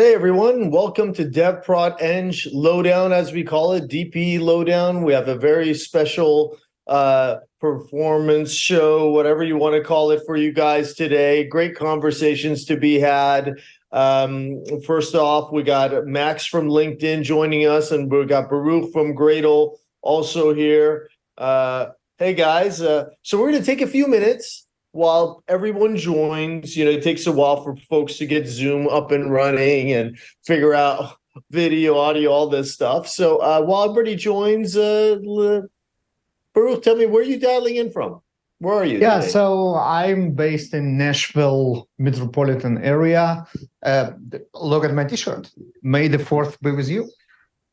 Hey everyone, welcome to DevProd Eng Lowdown, as we call it, DP Lowdown. We have a very special uh, performance show, whatever you want to call it for you guys today. Great conversations to be had. Um, first off, we got Max from LinkedIn joining us, and we got Baruch from Gradle also here. Uh, hey guys, uh, so we're going to take a few minutes while everyone joins, you know, it takes a while for folks to get Zoom up and running and figure out video, audio, all this stuff. So uh, while everybody joins, uh, Baruch, tell me where are you dialing in from? Where are you? Yeah, today? so I'm based in Nashville metropolitan area. Uh, look at my T-shirt. May the fourth be with you.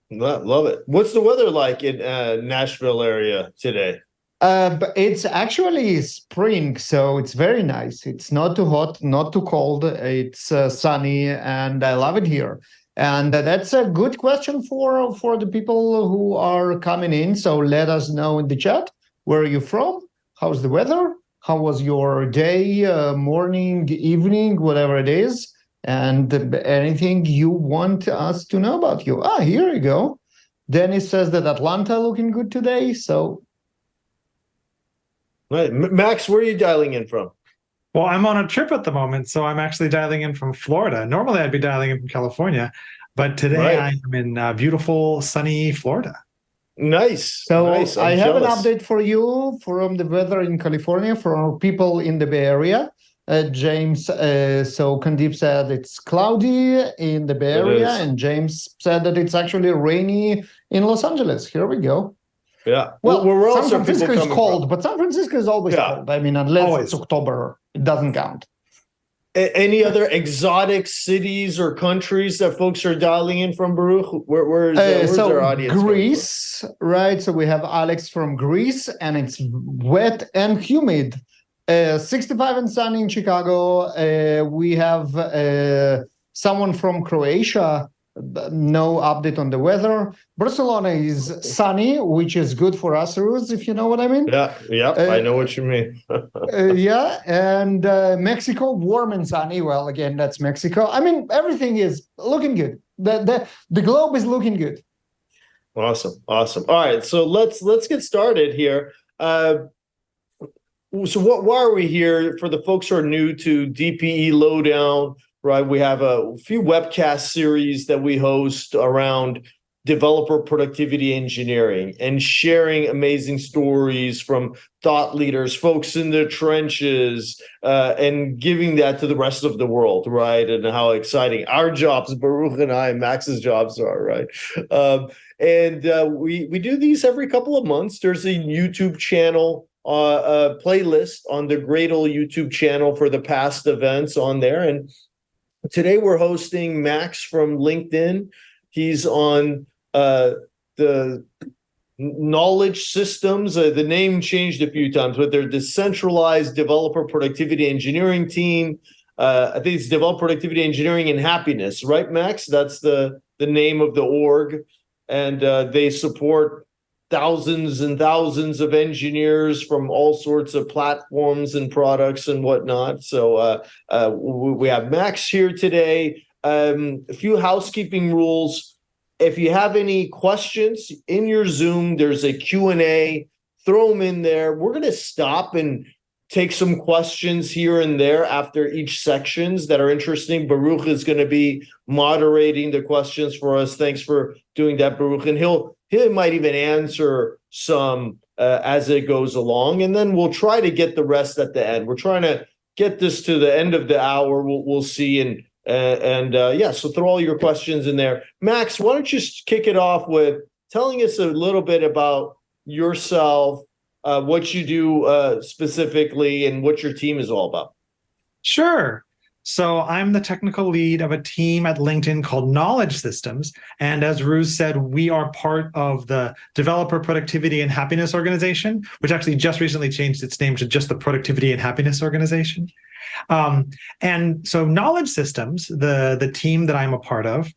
Love it. What's the weather like in uh, Nashville area today? Uh, but it's actually spring, so it's very nice. It's not too hot, not too cold. It's uh, sunny, and I love it here. And that's a good question for for the people who are coming in. So let us know in the chat where are you from, how's the weather, how was your day, uh, morning, evening, whatever it is, and anything you want us to know about you. Ah, here you go. Dennis says that Atlanta looking good today, so Right. Max, where are you dialing in from? Well, I'm on a trip at the moment, so I'm actually dialing in from Florida. Normally, I'd be dialing in from California, but today right. I am in uh, beautiful, sunny Florida. Nice. So nice. I have jealous. an update for you from the weather in California for our people in the Bay Area. Uh, James, uh, so Kandip said it's cloudy in the Bay Area, and James said that it's actually rainy in Los Angeles. Here we go. Yeah. Well, we're San Francisco is cold, from. but San Francisco is always yeah. cold. I mean, unless always. it's October, it doesn't count. A any other exotic cities or countries that folks are dialing in from Baruch? Where, where's, uh, where's so their audience? Greece, right? So we have Alex from Greece, and it's wet and humid. Uh, 65 and sunny in Chicago. Uh, we have uh, someone from Croatia no update on the weather. Barcelona is sunny, which is good for us, Rooz, if you know what I mean. Yeah, yeah, uh, I know what you mean. uh, yeah, and uh, Mexico, warm and sunny. Well, again, that's Mexico. I mean, everything is looking good. The, the, the globe is looking good. Awesome, awesome. All right, so let's let's get started here. Uh, so what, why are we here for the folks who are new to DPE Lowdown? Right? We have a few webcast series that we host around developer productivity engineering and sharing amazing stories from thought leaders, folks in the trenches, uh, and giving that to the rest of the world, right? And how exciting our jobs, Baruch and I, Max's jobs are, right? Um, and uh, we we do these every couple of months. There's a YouTube channel. Uh, a playlist on the Gradle YouTube channel for the past events on there, and Today we're hosting Max from LinkedIn. He's on uh, the knowledge systems. Uh, the name changed a few times, but they're decentralized developer productivity engineering team. Uh, I think it's developer productivity engineering and happiness, right, Max? That's the the name of the org, and uh, they support thousands and thousands of engineers from all sorts of platforms and products and whatnot. So uh, uh, we have Max here today. Um, a few housekeeping rules. If you have any questions in your Zoom, there's a Q&A. Throw them in there. We're going to stop and take some questions here and there after each sections that are interesting. Baruch is going to be moderating the questions for us. Thanks for doing that, Baruch. And he'll he might even answer some uh, as it goes along, and then we'll try to get the rest at the end. We're trying to get this to the end of the hour. We'll, we'll see, and uh, and uh, yeah, so throw all your questions in there. Max, why don't you kick it off with telling us a little bit about yourself, uh, what you do uh, specifically, and what your team is all about. Sure. So I'm the technical lead of a team at LinkedIn called Knowledge Systems. And as Rooz said, we are part of the Developer Productivity and Happiness Organization, which actually just recently changed its name to just the Productivity and Happiness Organization. Um, and so Knowledge Systems, the, the team that I'm a part of,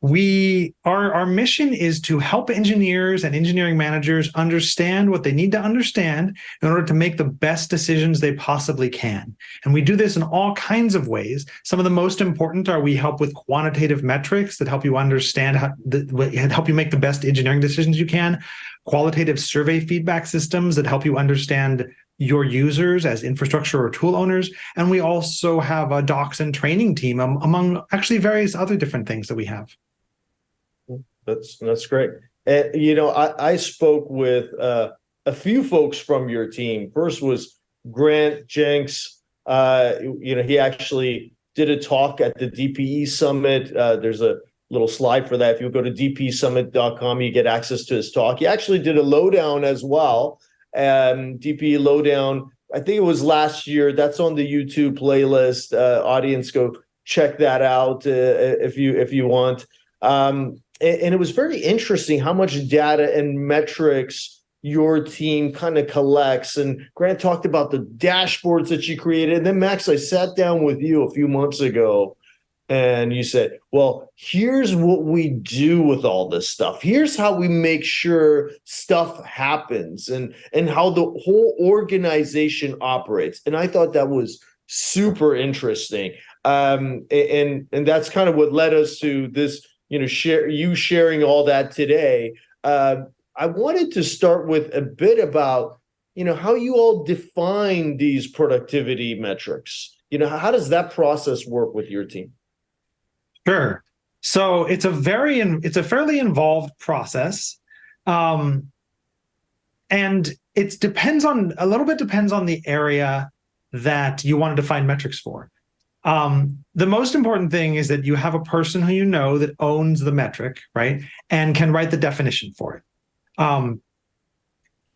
we our our mission is to help engineers and engineering managers understand what they need to understand in order to make the best decisions they possibly can and we do this in all kinds of ways some of the most important are we help with quantitative metrics that help you understand how the, help you make the best engineering decisions you can qualitative survey feedback systems that help you understand your users as infrastructure or tool owners. And we also have a docs and training team um, among actually various other different things that we have. That's that's great. And you know, I, I spoke with uh, a few folks from your team. First was Grant Jenks. Uh, you know, he actually did a talk at the DPE summit. Uh, there's a little slide for that. If you go to dpesummit.com, you get access to his talk. He actually did a lowdown as well. Um, DPE lowdown. I think it was last year. That's on the YouTube playlist. Uh, audience, go check that out uh, if you if you want. Um, and, it was very interesting how much data and metrics your team kind of collects. And Grant talked about the dashboards that you created. And then Max, I sat down with you a few months ago and you said, well, here's what we do with all this stuff. Here's how we make sure stuff happens and, and how the whole organization operates. And I thought that was super interesting. Um, and, and that's kind of what led us to this, you know, share you sharing all that today. Uh, I wanted to start with a bit about, you know, how you all define these productivity metrics. You know, how does that process work with your team? Sure. So it's a very it's a fairly involved process. Um, and it depends on a little bit depends on the area that you want to define metrics for. Um, the most important thing is that you have a person who you know that owns the metric, right? And can write the definition for it. Um,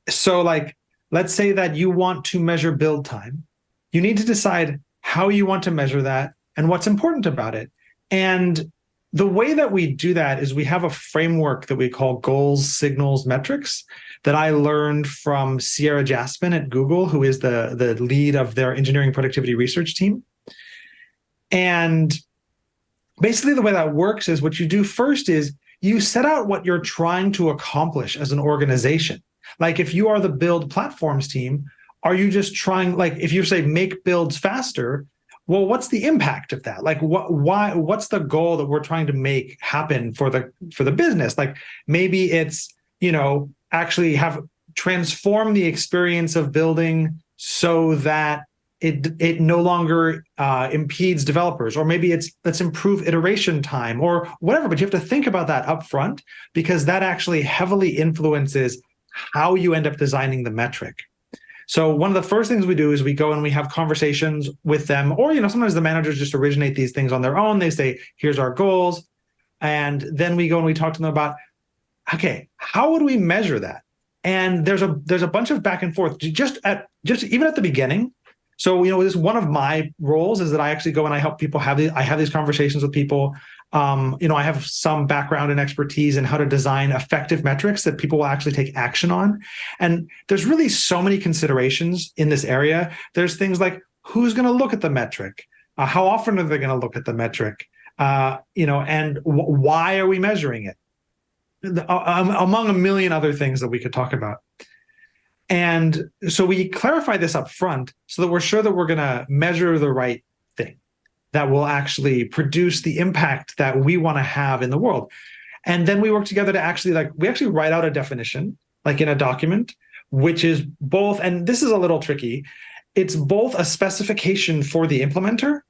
so like, let's say that you want to measure build time. You need to decide how you want to measure that and what's important about it. And the way that we do that is we have a framework that we call goals, signals, metrics that I learned from Ciera Jaspan at Google, who is the, the lead of their engineering productivity research team. And basically the way that works is what you do first is you set out what you're trying to accomplish as an organization. Like if you are the build platforms team, are you just trying, like if you say make builds faster, well what's the impact of that like what why what's the goal that we're trying to make happen for the for the business like maybe it's you know actually have transform the experience of building so that it it no longer uh, impedes developers or maybe it's let's improve iteration time or whatever but you have to think about that up front because that actually heavily influences how you end up designing the metric so one of the first things we do is we go and we have conversations with them, or you know, sometimes the managers just originate these things on their own. They say, "Here's our goals," and then we go and we talk to them about, okay, how would we measure that? And there's a there's a bunch of back and forth just at just even at the beginning. So you know, this one of my roles is that I actually go and I help people have these I have these conversations with people um, you know, I have some background and expertise in how to design effective metrics that people will actually take action on. And there's really so many considerations in this area. There's things like who's going to look at the metric? Uh, how often are they going to look at the metric? Uh, you know, and why are we measuring it? Uh, um, among a million other things that we could talk about. And so we clarify this up front so that we're sure that we're going to measure the right thing that will actually produce the impact that we want to have in the world. And then we work together to actually like, we actually write out a definition, like in a document, which is both, and this is a little tricky, it's both a specification for the implementer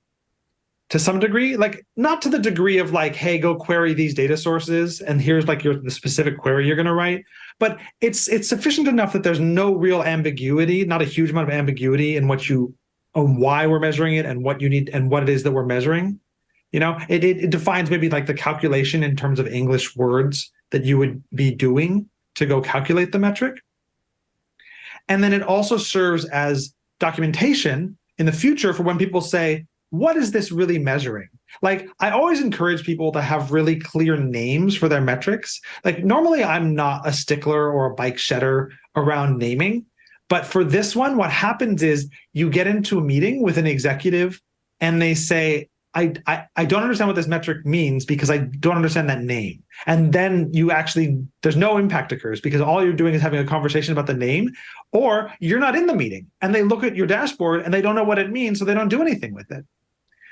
to some degree, like not to the degree of like, hey, go query these data sources, and here's like your the specific query you're going to write. But it's it's sufficient enough that there's no real ambiguity, not a huge amount of ambiguity in what you on why we're measuring it and what you need and what it is that we're measuring. You know, it, it, it defines maybe like the calculation in terms of English words that you would be doing to go calculate the metric. And then it also serves as documentation in the future for when people say, what is this really measuring? Like, I always encourage people to have really clear names for their metrics. Like, normally I'm not a stickler or a bike shedder around naming, but for this one, what happens is you get into a meeting with an executive and they say, I, I I don't understand what this metric means because I don't understand that name. And then you actually there's no impact occurs because all you're doing is having a conversation about the name, or you're not in the meeting and they look at your dashboard and they don't know what it means, so they don't do anything with it.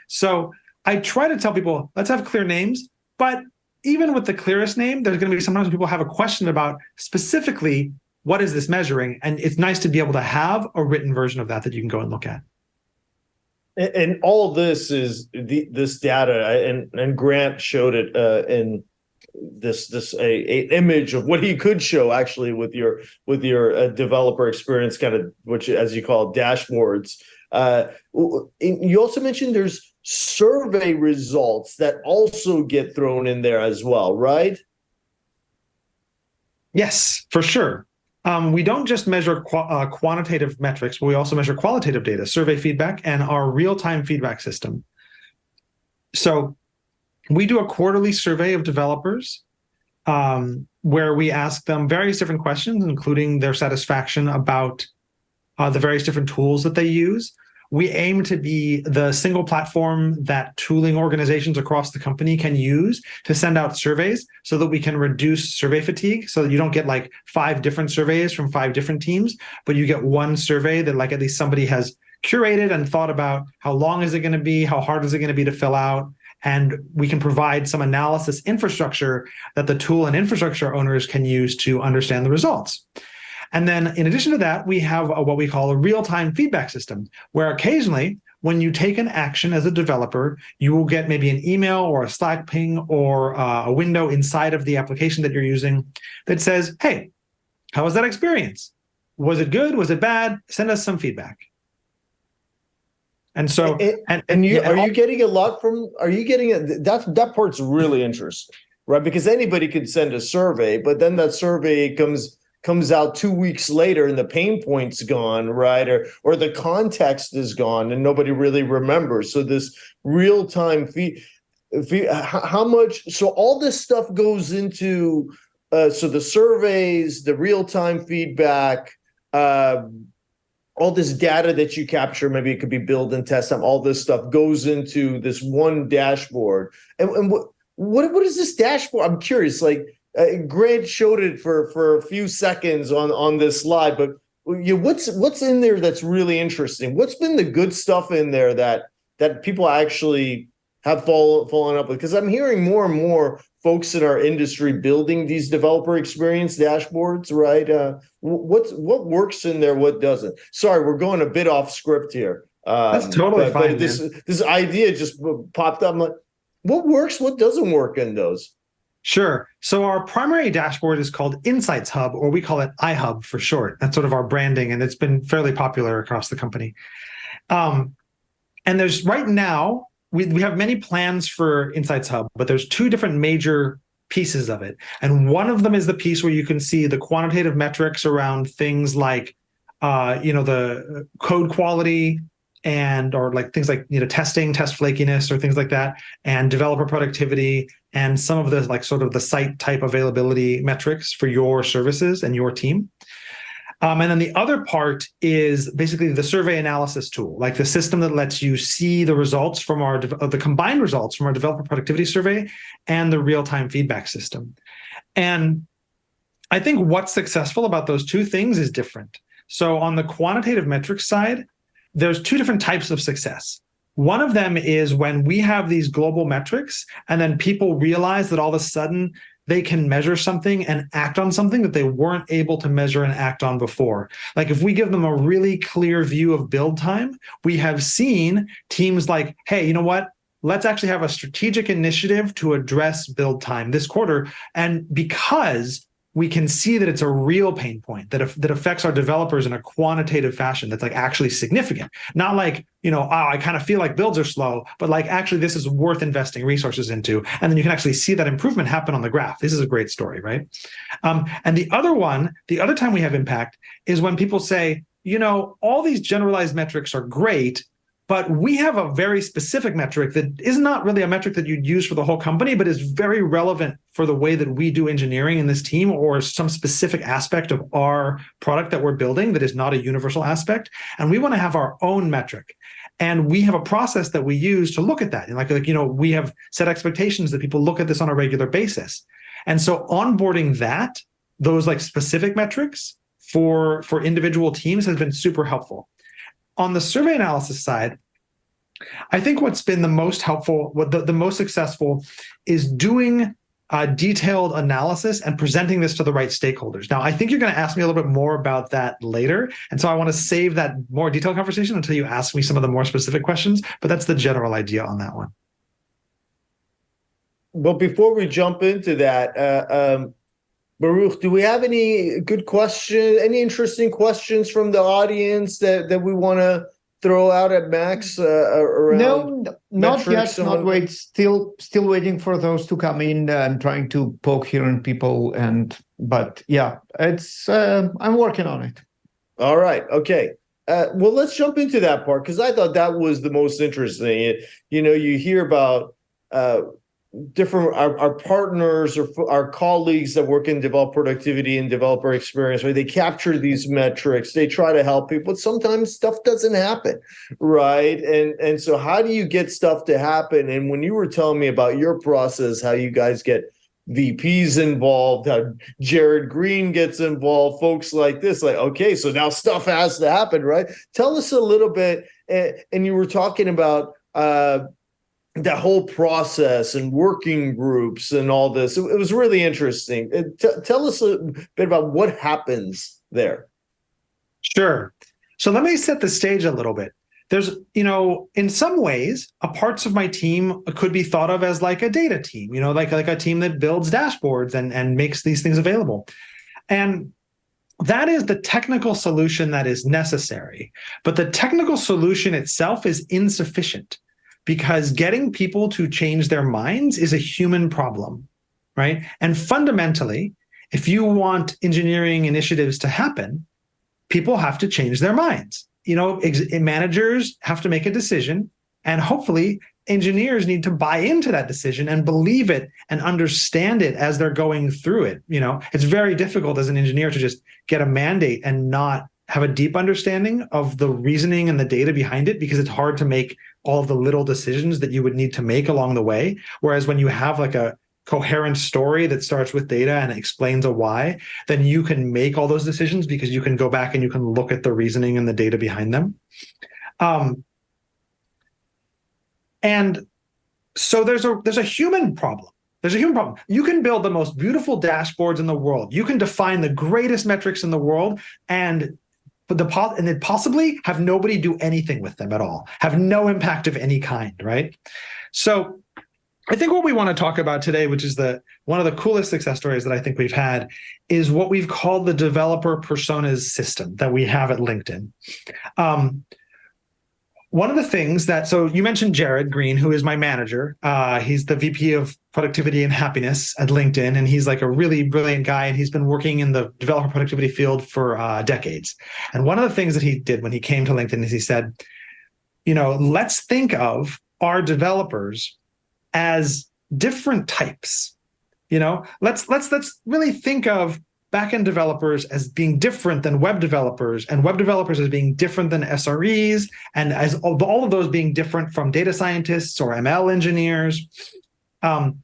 So I try to tell people, let's have clear names, but even with the clearest name, there's going to be sometimes people have a question about specifically what is this measuring, and it's nice to be able to have a written version of that that you can go and look at. And, and all this is the, this data, and and Grant showed it uh, in this this a, a image of what he could show actually with your with your uh, developer experience, kind of which as you call it, dashboards. Uh, you also mentioned there's survey results that also get thrown in there as well, right? Yes, for sure. Um, we don't just measure qu uh, quantitative metrics, but we also measure qualitative data, survey feedback, and our real-time feedback system. So we do a quarterly survey of developers um, where we ask them various different questions, including their satisfaction about uh, the various different tools that they use we aim to be the single platform that tooling organizations across the company can use to send out surveys so that we can reduce survey fatigue so that you don't get like five different surveys from five different teams, but you get one survey that like at least somebody has curated and thought about how long is it going to be, how hard is it going to be to fill out, and we can provide some analysis infrastructure that the tool and infrastructure owners can use to understand the results. And then in addition to that, we have a, what we call a real-time feedback system, where occasionally when you take an action as a developer, you will get maybe an email or a Slack ping or uh, a window inside of the application that you're using that says, hey, how was that experience? Was it good? Was it bad? Send us some feedback. And so, and, and, and you, are you getting a lot from, are you getting, a, that, that part's really interesting, right? Because anybody could send a survey, but then that survey comes comes out two weeks later and the pain point's gone, right? Or or the context is gone and nobody really remembers. So this real time feed, feed how much? So all this stuff goes into uh, so the surveys, the real time feedback. Uh, all this data that you capture, maybe it could be build and test them, all this stuff goes into this one dashboard. And, and what, what, what is this dashboard? I'm curious, like, uh, Grant showed it for for a few seconds on on this slide, but you what's what's in there that's really interesting? What's been the good stuff in there that that people actually have fallen fallen up with? Because I'm hearing more and more folks in our industry building these developer experience dashboards, right? Uh, what's what works in there, what doesn't? Sorry, we're going a bit off script here. Um, That's totally but, fine. But this this idea just popped up. I'm like, what works? What doesn't work in those? Sure. So our primary dashboard is called Insights Hub, or we call it iHub for short. That's sort of our branding, and it's been fairly popular across the company. Um, and there's right now, we, we have many plans for Insights Hub, but there's two different major pieces of it. And one of them is the piece where you can see the quantitative metrics around things like, uh, you know, the code quality, and or like things like you know testing test flakiness or things like that and developer productivity and some of the like sort of the site type availability metrics for your services and your team um, and then the other part is basically the survey analysis tool, like the system that lets you see the results from our the combined results from our developer productivity survey and the real-time feedback system. And I think what's successful about those two things is different. So on the quantitative metrics side, there's two different types of success. One of them is when we have these global metrics and then people realize that all of a sudden they can measure something and act on something that they weren't able to measure and act on before. Like if we give them a really clear view of build time, we have seen teams like, hey, you know what? Let's actually have a strategic initiative to address build time this quarter. And because we can see that it's a real pain point that, that affects our developers in a quantitative fashion that's like actually significant. Not like, you know, oh, I kind of feel like builds are slow, but like actually this is worth investing resources into. And then you can actually see that improvement happen on the graph. This is a great story, right? Um, and the other one, the other time we have impact is when people say, you know, all these generalized metrics are great, but we have a very specific metric that is not really a metric that you'd use for the whole company, but is very relevant for the way that we do engineering in this team or some specific aspect of our product that we're building that is not a universal aspect. And we want to have our own metric. And we have a process that we use to look at that. And like, like, you know, we have set expectations that people look at this on a regular basis. And so onboarding that, those like specific metrics for, for individual teams has been super helpful on the survey analysis side, I think what's been the most helpful, what the, the most successful is doing a detailed analysis and presenting this to the right stakeholders. Now, I think you're going to ask me a little bit more about that later. And so I want to save that more detailed conversation until you ask me some of the more specific questions, but that's the general idea on that one. Well, before we jump into that, uh, um, Baruch, do we have any good question, any interesting questions from the audience that, that we want to throw out at Max uh, around? No, not yet. Not wait. Still, still waiting for those to come in. and trying to poke here in people, and but yeah, it's. Uh, I'm working on it. All right. Okay. Uh, well, let's jump into that part because I thought that was the most interesting. You know, you hear about uh, different our, our partners or our colleagues that work in develop productivity and developer experience, right? They capture these metrics, they try to help people, but sometimes stuff doesn't happen, right? And and so, how do you get stuff to happen? And when you were telling me about your process, how you guys get VPs involved, how Jared Green gets involved, folks like this, like, okay, so now stuff has to happen, right? Tell us a little bit. And, and you were talking about uh, that whole process and working groups and all this. It, it was really interesting. Uh, t- tell us a bit about what happens there. Sure. So let me set the stage a little bit. There's, you know, in some ways, a parts of my team could be thought of as like a data team, you know, like like a team that builds dashboards and and makes these things available. And that is the technical solution that is necessary. But the technical solution itself is insufficient because getting people to change their minds is a human problem, right? And fundamentally, if you want engineering initiatives to happen, people have to change their minds. You know, managers have to make a decision, and hopefully, engineers need to buy into that decision and believe it and understand it as they're going through it. You know, it's very difficult as an engineer to just get a mandate and not have a deep understanding of the reasoning and the data behind it because it's hard to make all the little decisions that you would need to make along the way. Whereas when you have like a coherent story that starts with data and explains a why, then you can make all those decisions because you can go back and you can look at the reasoning and the data behind them. Um, and so there's a there's a human problem. There's a human problem. You can build the most beautiful dashboards in the world. You can define the greatest metrics in the world, and but the and then possibly have nobody do anything with them at all, have no impact of any kind, right? So I think what we want to talk about today, which is the one of the coolest success stories that I think we've had, is what we've called the developer personas system that we have at LinkedIn. Um, one of the things that so you mentioned Jared Green, who is my manager. Uh, he's the VP of productivity and happiness at LinkedIn, and he's like a really brilliant guy. And he's been working in the developer productivity field for uh, decades. And one of the things that he did when he came to LinkedIn is he said, you know, let's think of our developers as different types. You know, let's let's let's really think of backend developers as being different than web developers and web developers as being different than SREs and as all, of those being different from data scientists or ML engineers. Um,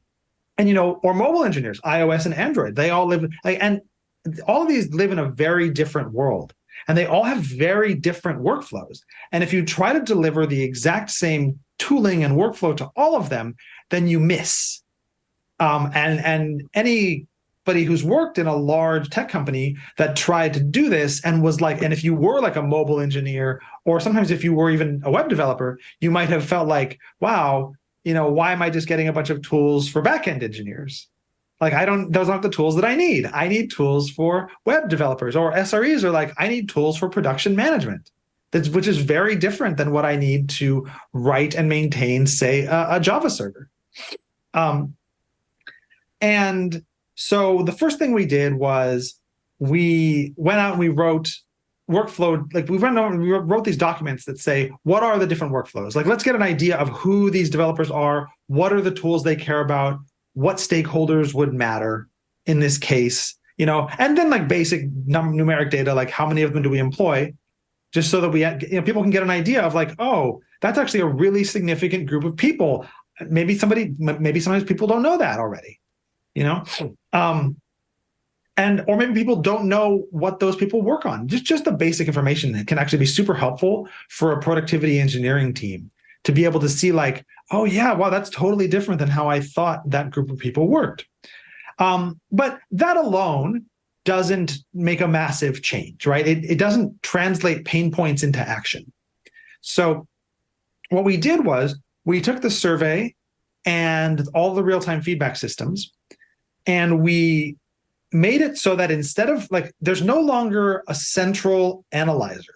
and you know, or mobile engineers, iOS and Android, they all live like and all of these live in a very different world and they all have very different workflows. And if you try to deliver the exact same tooling and workflow to all of them, then you miss. Um, and and any anybody who's worked in a large tech company that tried to do this and was like, and if you were like a mobile engineer, or sometimes if you were even a web developer, you might have felt like, wow, you know, why am I just getting a bunch of tools for backend engineers? Like I don't, those aren't the tools that I need. I need tools for web developers or SREs are like, I need tools for production management. That's, which is very different than what I need to write and maintain, say, a, a Java server. Um, and so the first thing we did was we went out and we wrote workflow like we went over we wrote these documents that say what are the different workflows? Like let's get an idea of who these developers are what are the tools they care about what stakeholders would matter in this case you know? And then like basic num- numeric data like how many of them do we employ? Just so that we you know people can get an idea of like oh that's actually a really significant group of people. Maybe somebody maybe sometimes people don't know that already you know? Um and or maybe people don't know what those people work on. Just just the basic information that can actually be super helpful for a productivity engineering team to be able to see like oh yeah wow that's totally different than how i thought that group of people worked. Um, but that alone doesn't make a massive change right? It, it doesn't translate pain points into action. So what we did was we took the survey and all the real-time feedback systems and we made it so that instead of like there's no longer a central analyzer.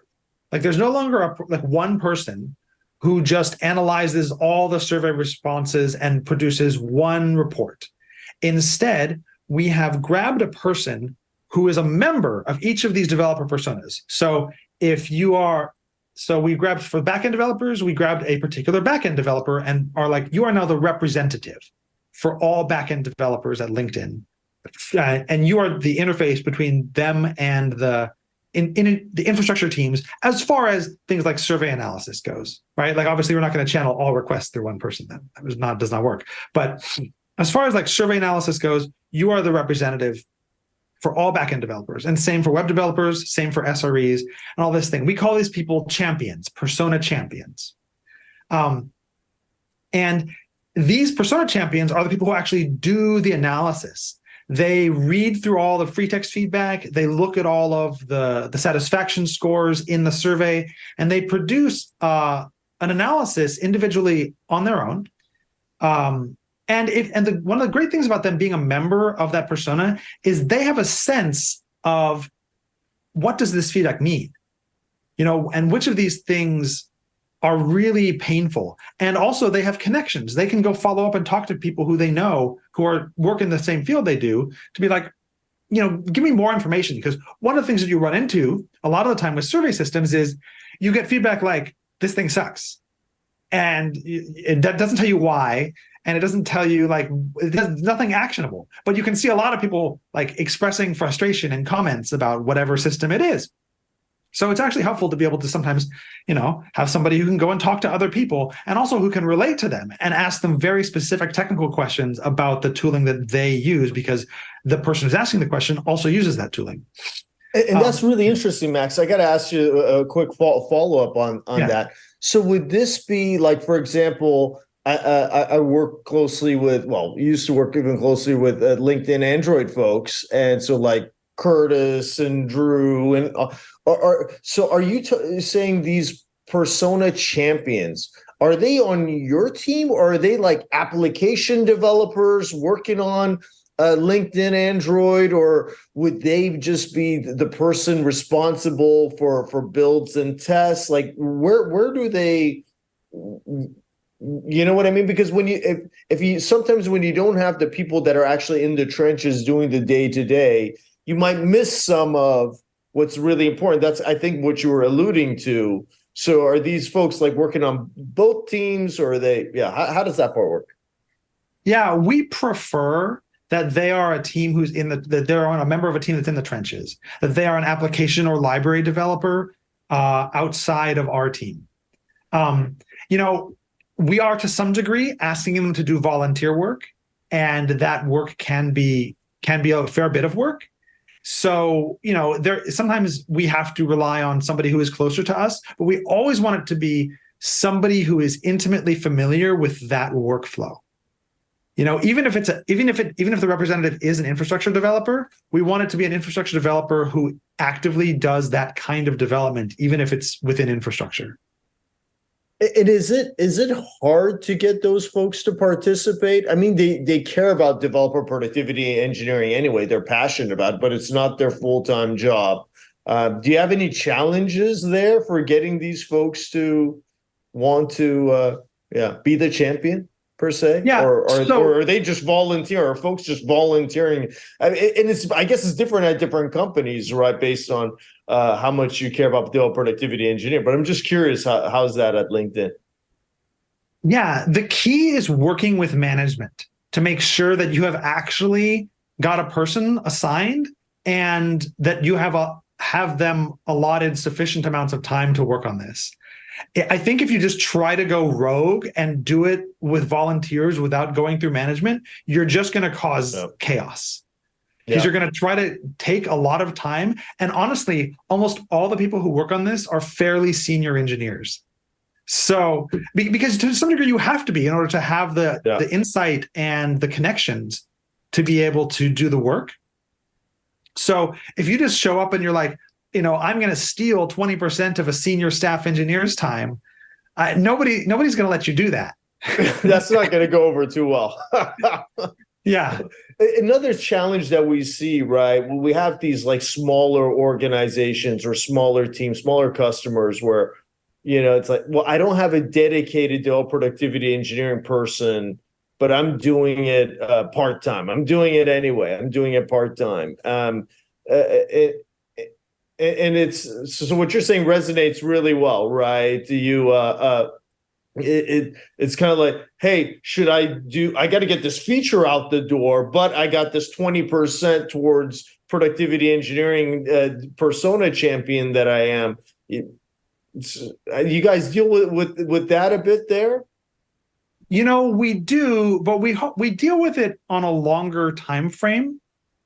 Like there's no longer a, like one person who just analyzes all the survey responses and produces one report. Instead we have grabbed a person who is a member of each of these developer personas. So if you are so we grabbed for backend developers we grabbed a particular backend developer and are like you are now the representative for all backend developers at linkedin. Uh, and you are the interface between them and the in, in the infrastructure teams as far as things like survey analysis goes right? Like obviously we're not going to channel all requests through one person that, that was not does not work. But as far as like survey analysis goes you are the representative for all backend developers and same for web developers same for sres and all this thing. We call these people champions persona champions. Um, and these persona champions are the people who actually do the analysis. They read through all the free text feedback. They look at all of the the satisfaction scores in the survey and they produce uh, an analysis individually on their own. Um, and if and the, one of the great things about them being a member of that persona is they have a sense of what does this feedback mean? You know and which of these things are really painful. And also they have connections. They can go follow up and talk to people who they know who are work in the same field they do to be like, you know, give me more information. Because one of the things that you run into a lot of the time with survey systems is you get feedback like, this thing sucks. And it doesn't tell you why. And it doesn't tell you like it does nothing actionable. But you can see a lot of people like expressing frustration in comments about whatever system it is. So it's actually helpful to be able to sometimes, you know, have somebody who can go and talk to other people and also who can relate to them and ask them very specific technical questions about the tooling that they use because the person who's asking the question also uses that tooling. And, and that's um, really interesting, Max. I got to ask you a, quick follow up on on yeah. that. So would this be like, for example, I, I, I, work closely with, well, used to work even closely with uh, LinkedIn Android folks. And so like Curtis and Drew and uh, are, are, so are you saying these persona champions are they on your team or are they like application developers working on uh, LinkedIn Android or would they just be the person responsible for for builds and tests like where where do they you know what I mean? Because when you if if you sometimes when you don't have the people that are actually in the trenches doing the day to day, you might miss some of what's really important. That's I think what you were alluding to. So are these folks like working on both teams or are they yeah, how, how does that part work? Yeah, we prefer that they are a team who's in the that they're on a member of a team that's in the trenches, that they are an application or library developer uh, outside of our team. Um, you know, we are to some degree asking them to do volunteer work, and that work can be can be a fair bit of work. So, you know, there sometimes we have to rely on somebody who is closer to us, but we always want it to be somebody who is intimately familiar with that workflow. You know, even if it's a even if it even if the representative is an infrastructure developer, we want it to be an infrastructure developer who actively does that kind of development, even if it's within infrastructure. And is it is it hard to get those folks to participate? I mean, they they care about developer productivity engineering anyway. They're passionate about it, but it's not their full time job. Uh, do you have any challenges there for getting these folks to want to, uh, yeah, be the champion? Per se? Yeah, Or, or, so- or are they just volunteer? Or are folks just volunteering? I mean, and it's I guess it's different at different companies, right? Based on uh, how much you care about the productivity engineer. But I'm just curious, how, how's that at LinkedIn? Yeah, the key is working with management to make sure that you have actually got a person assigned and that you have a have them allotted sufficient amounts of time to work on this. I think if you just try to go rogue and do it with volunteers without going through management, you're just going to cause Yep. chaos. Because Yeah. you're going to try to take a lot of time. And honestly, almost all the people who work on this are fairly senior engineers. So, because to some degree, you have to be in order to have the Yeah. the insight and the connections to be able to do the work. So, if you just show up and you're like, you know, I'm going to steal 20% of a senior staff engineer's time, uh, nobody nobody's going to let you do that. That's not going to go over too well. Yeah, Another challenge that we see, right? When we have these like smaller organizations or smaller teams, smaller customers where, you know, it's like, well, I don't have a dedicated dev productivity engineering person, but I'm doing it uh, part time. I'm doing it anyway. I'm doing it part time. Um, uh, it, it, and it's so, what you're saying resonates really well, right? You, uh, uh, it, it it's kind of like hey should i do i got to get this feature out the door but i got this 20% towards productivity engineering uh, persona champion that i am it's- uh, you guys deal with with with that a bit there you know we do, but we we deal with it on a longer time frame.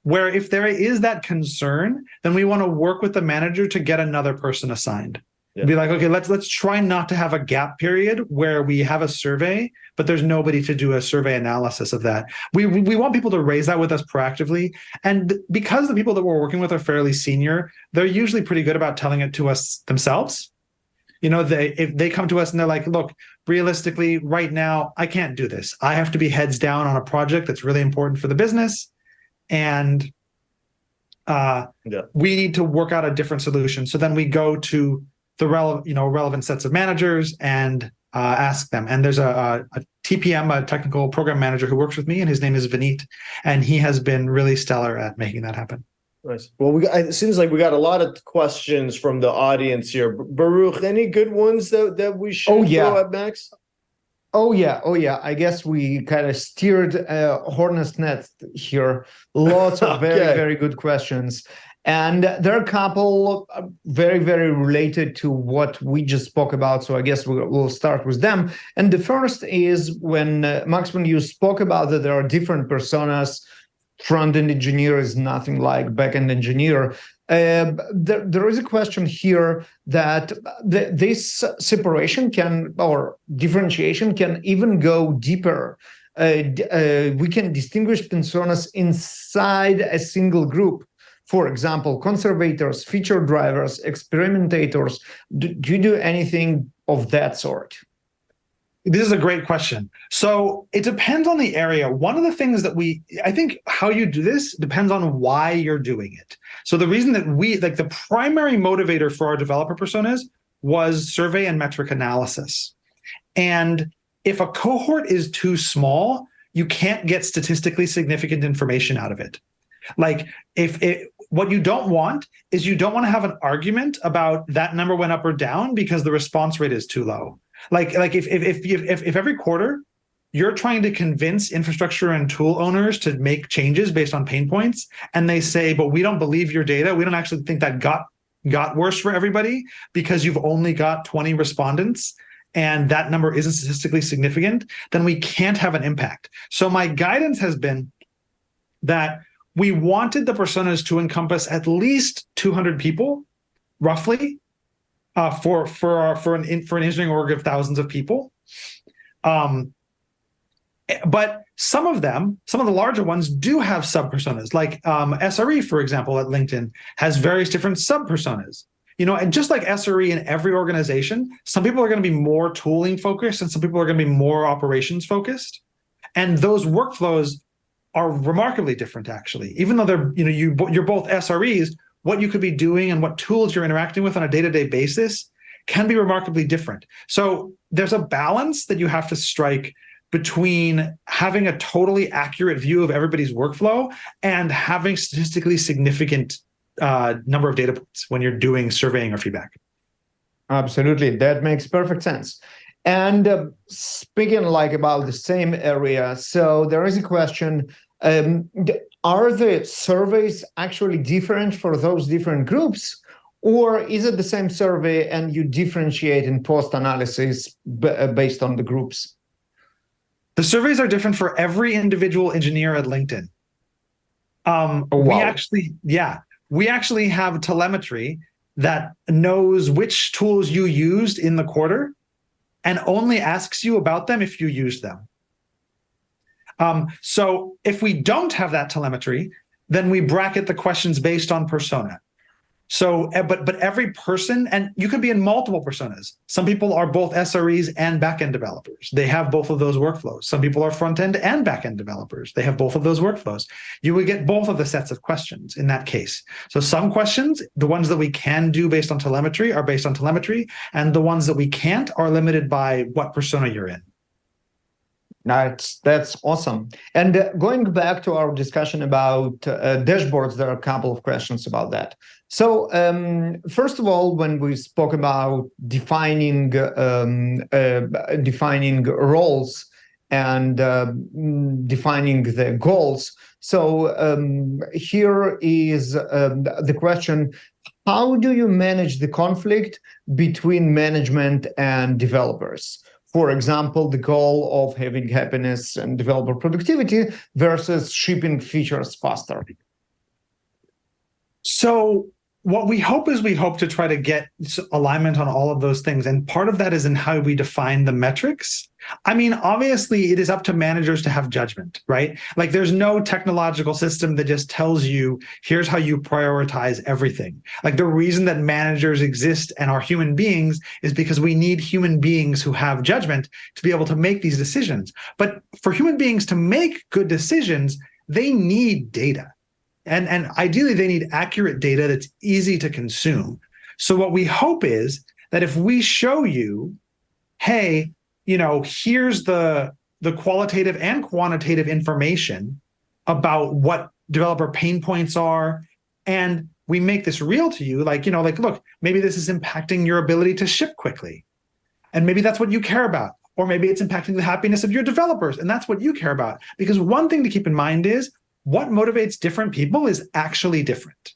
Where if there is that concern, then we want to work with the manager to get another person assigned. Yeah. Be like, okay, let's let's try not to have a gap period where we have a survey, but there's nobody to do a survey analysis of that. We we we want people to raise that with us proactively, and because the people that we're working with are fairly senior, they're usually pretty good about telling it to us themselves. You know, they if they come to us and they're like, look, realistically, right now, I can't do this. I have to be heads down on a project that's really important for the business, and uh, Yeah. we need to work out a different solution. So then we go to the relevant, you know, relevant sets of managers and uh, ask them. And there's a, a, a TPM, a technical program manager, who works with me, and his name is Vineet, and he has been really stellar at making that happen. nice well we got, it seems like we got a lot of questions from the audience here baruch any good ones that that we should Oh, yeah. throw at max Oh yeah, oh yeah. I guess we kind of steered uh, hornet's nest here. Lots of very Okay. very good questions, and there are a couple uh, very very related to what we just spoke about. So I guess we'll, we'll start with them. And the first is when uh, Max, when you spoke about that there are different personas. Front end engineer is nothing like back end engineer. Uh, there, there is a question here that this separation can or differentiation can even go deeper. Uh, uh, we can distinguish personas inside a single group. For example, conservators, feature drivers, experimentators. Do, do you do anything of that sort? This is a great question. So it depends on the area. One of the things that we, I think, how you do this depends on why you're doing it. So the reason that we, like, the primary motivator for our developer personas was survey and metric analysis. And if a cohort is too small, you can't get statistically significant information out of it. Like, if it, what you don't want is you don't want to have an argument about that number went up or down because the response rate is too low like like if if if if, if every quarter you're trying to convince infrastructure and tool owners to make changes based on pain points and they say but we don't believe your data. We don't actually think that got got worse for everybody because you've only got 20 respondents and that number isn't statistically significant then we can't have an impact. So my guidance has been that we wanted the personas to encompass at least 200 people roughly uh, for for our, for an in, for an engineering org of thousands of people. Um, but some of them, some of the larger ones, do have sub personas. Like um, SRE, for example, at LinkedIn has various different sub personas. You know, and just like SRE in every organization, some people are going to be more tooling focused, and some people are going to be more operations focused. And those workflows are remarkably different, actually. Even though they're, you know, you you're both SREs, what you could be doing and what tools you're interacting with on a day-to-day basis can be remarkably different. So there's a balance that you have to strike between having a totally accurate view of everybody's workflow and having statistically significant uh, number of data points when you're doing surveying or feedback. Absolutely, that makes perfect sense. And uh, speaking like about the same area, so there is a question: um, Are the surveys actually different for those different groups, or is it the same survey and you differentiate in post analysis uh, based on the groups? The surveys are different for every individual engineer at LinkedIn. Um, oh, wow. We actually, yeah, we actually have telemetry that knows which tools you used in the quarter and only asks you about them if you use them. Um, so if we don't have that telemetry, then we bracket the questions based on persona. So, eh, but but every person, and you could be in multiple personas. Some people are both SREs and backend developers. They have both of those workflows. Some people are front end and backend developers. They have both of those workflows. You would get both of the sets of questions in that case. So some questions, the ones that we can do based on telemetry are based on telemetry, and the ones that we can't are limited by what persona you're in. That's that's awesome. And uh, going back to our discussion about uh, dashboards, there are a couple of questions about that. So um, first of all, when we spoke about defining um, uh, defining roles and uh, defining the goals, so um, here is um, the question: How do you manage the conflict between management and developers? For example, the goal of having happiness and developer productivity versus shipping features faster? So what we hope is we hope to try to get alignment on all of those things. And part of that is in how we define the metrics. I mean, obviously, it is up to managers to have judgment, right? Like, there's no technological system that just tells you, here's how you prioritize everything. Like, the reason that managers exist and are human beings is because we need human beings who have judgment to be able to make these decisions. But for human beings to make good decisions, they need data and, and ideally, they need accurate data that's easy to consume. So what we hope is that if we show you, hey, you know, here's the, the qualitative and quantitative information about what developer pain points are, and we make this real to you, like, you know, like, look, maybe this is impacting your ability to ship quickly. And maybe that's what you care about. Or maybe it's impacting the happiness of your developers, and that's what you care about. Because one thing to keep in mind is what motivates different people is actually different.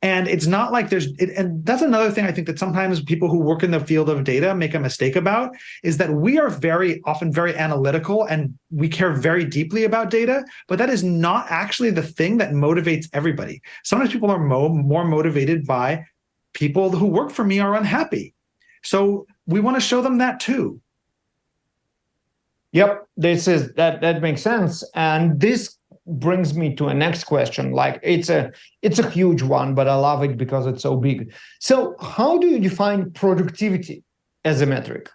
And it's not like there's, it, and that's another thing I think that sometimes people who work in the field of data make a mistake about is that we are very often very analytical and we care very deeply about data, but that is not actually the thing that motivates everybody. Sometimes people are mo more motivated by people who work for me are unhappy. So we want to show them that too. Yep, this is that that makes sense. And this brings me to a next question. Like it's a it's a huge one but i love it because it's so big. So how do you define productivity as a metric?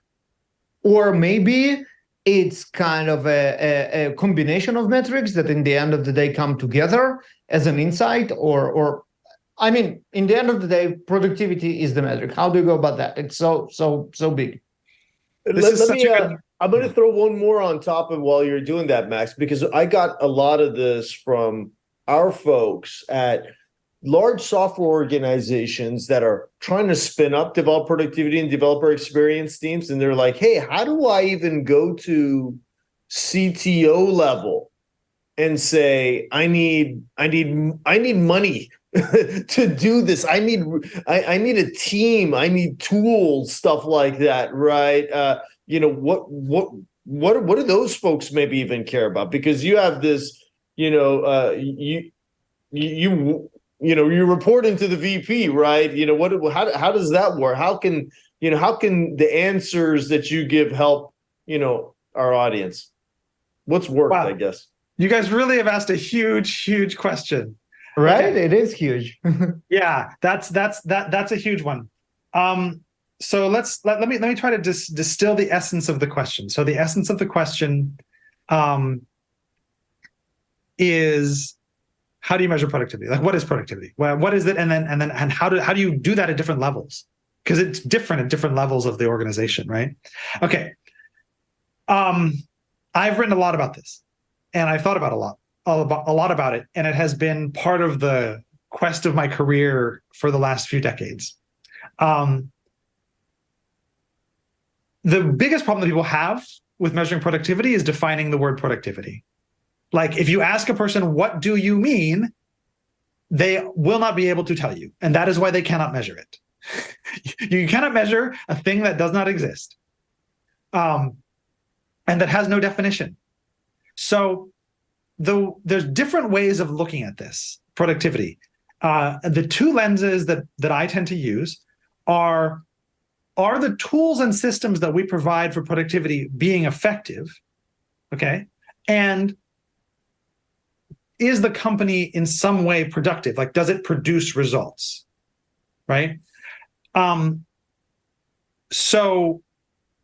Or maybe it's kind of a, a, a combination of metrics that in the end of the day come together as an insight or or i mean in the end of the day productivity is the metric. How do you go about that? It's so so so big. This let, let me uh, I'm going to throw one more on top of while you're doing that, Max, because I got a lot of this from our folks at large software organizations that are trying to spin up developer productivity and developer experience teams. And they're like, hey, how do I even go to CTO level and say, I need, I need, I need money to do this. I need, I, I need a team. I need tools, stuff like that. Right. Uh, you know what what what what do those folks maybe even care about? Because you have this you know uh you you you know you report into the vp right? You know what how, how does that work? How can you know how can the answers that you give help you know our audience? What's worked wow. i guess. You guys really have asked a huge huge question. Right? Okay. it is huge. Yeah that's that's that that's a huge one. Um so let's let, let me let me try to dis, distill the essence of the question. So the essence of the question um, is how do you measure productivity? Like what is productivity? Well, what is it? And then and then and how do how do you do that at different levels? Because it's different at different levels of the organization, right? Okay. Um, I've written a lot about this, and I've thought about a lot, a lot about it, and it has been part of the quest of my career for the last few decades. Um, the biggest problem that people have with measuring productivity is defining the word productivity. Like if you ask a person, what do you mean? They will not be able to tell you. And that is why they cannot measure it. you cannot measure a thing that does not exist um, and that has no definition. So the, there's different ways of looking at this productivity. Uh, the two lenses that, that I tend to use are are the tools and systems that we provide for productivity being effective? Okay. And is the company in some way productive? Like, does it produce results? Right. Um, so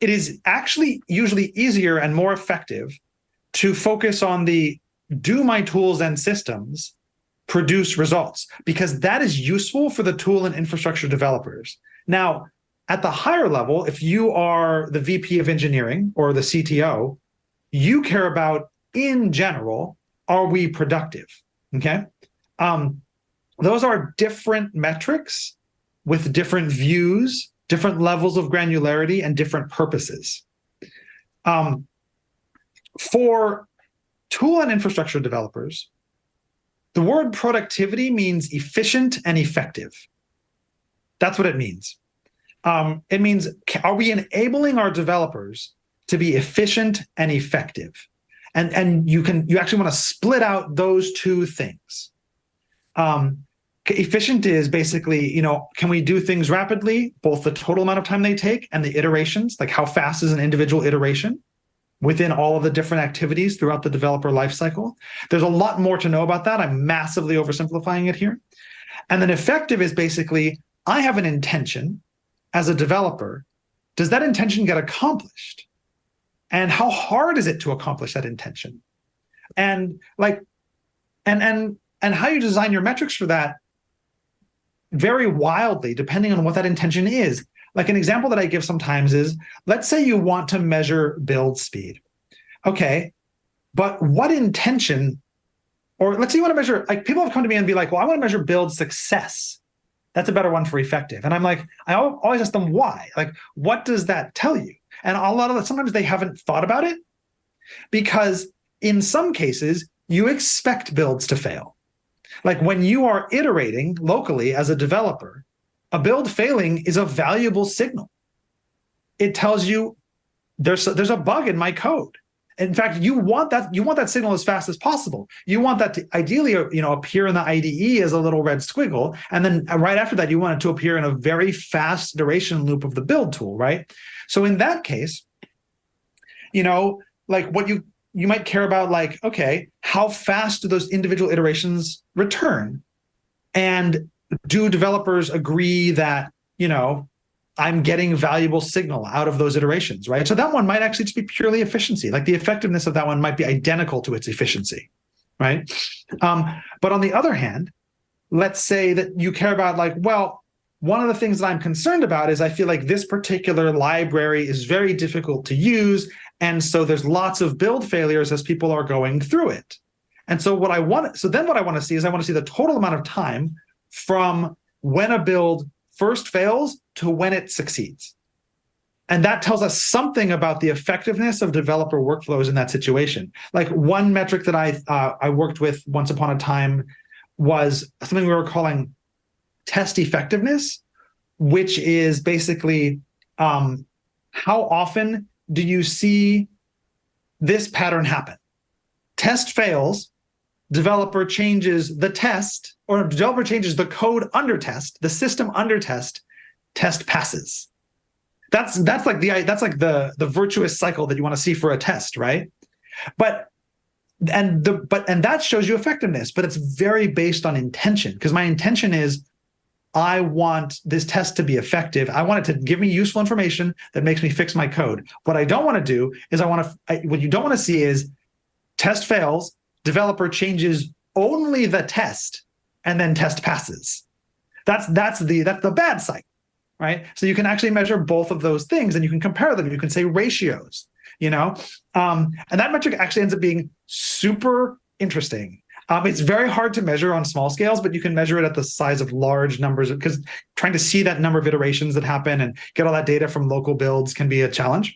it is actually usually easier and more effective to focus on the do my tools and systems produce results because that is useful for the tool and infrastructure developers. Now, at the higher level, if you are the VP of engineering or the CTO, you care about, in general, are we productive? Okay. Um, those are different metrics with different views, different levels of granularity, and different purposes. Um, for tool and infrastructure developers, the word productivity means efficient and effective. That's what it means um, it means are we enabling our developers to be efficient and effective? And and you can you actually want to split out those two things. Um, efficient is basically you know can we do things rapidly, both the total amount of time they take and the iterations, like how fast is an individual iteration within all of the different activities throughout the developer lifecycle. There's a lot more to know about that. I'm massively oversimplifying it here. And then effective is basically I have an intention as a developer, does that intention get accomplished? And how hard is it to accomplish that intention? And like, and and and how you design your metrics for that vary wildly, depending on what that intention is. Like an example that I give sometimes is, let's say you want to measure build speed. Okay, but what intention, or let's say you want to measure, like people have come to me and be like, well, I want to measure build success that's a better one for effective. And I'm like, I always ask them why. Like, what does that tell you? And a lot of that, sometimes they haven't thought about it because in some cases, you expect builds to fail. Like when you are iterating locally as a developer, a build failing is a valuable signal. It tells you there's a, there's a bug in my code. In fact, you want that you want that signal as fast as possible. You want that to ideally, you know, appear in the IDE as a little red squiggle, and then right after that, you want it to appear in a very fast duration loop of the build tool, right? So in that case, you know, like what you you might care about, like, okay, how fast do those individual iterations return, and do developers agree that you know I'm getting valuable signal out of those iterations, right? So that one might actually just be purely efficiency. Like the effectiveness of that one might be identical to its efficiency, right? Um, but on the other hand, let's say that you care about like, well, one of the things that I'm concerned about is I feel like this particular library is very difficult to use. And so there's lots of build failures as people are going through it. And so what I want, so then what I want to see is I want to see the total amount of time from when a build first fails to when it succeeds. And that tells us something about the effectiveness of developer workflows in that situation. Like one metric that I uh, I worked with once upon a time was something we were calling test effectiveness, which is basically um, how often do you see this pattern happen? Test fails, developer changes the test, or developer changes the code under test, the system under test, test passes. That's that's like the that's like the the virtuous cycle that you want to see for a test, right? But and the but and that shows you effectiveness, but it's very based on intention because my intention is I want this test to be effective. I want it to give me useful information that makes me fix my code. What I don't want to do is I want to what you don't want to see is test fails, developer changes only the test and then test passes. That's that's the that's the bad cycle, right? So you can actually measure both of those things and you can compare them. You can say ratios. you know? Um, and that metric actually ends up being super interesting. Um, it's very hard to measure on small scales, but you can measure it at the size of large numbers because trying to see that number of iterations that happen and get all that data from local builds can be a challenge.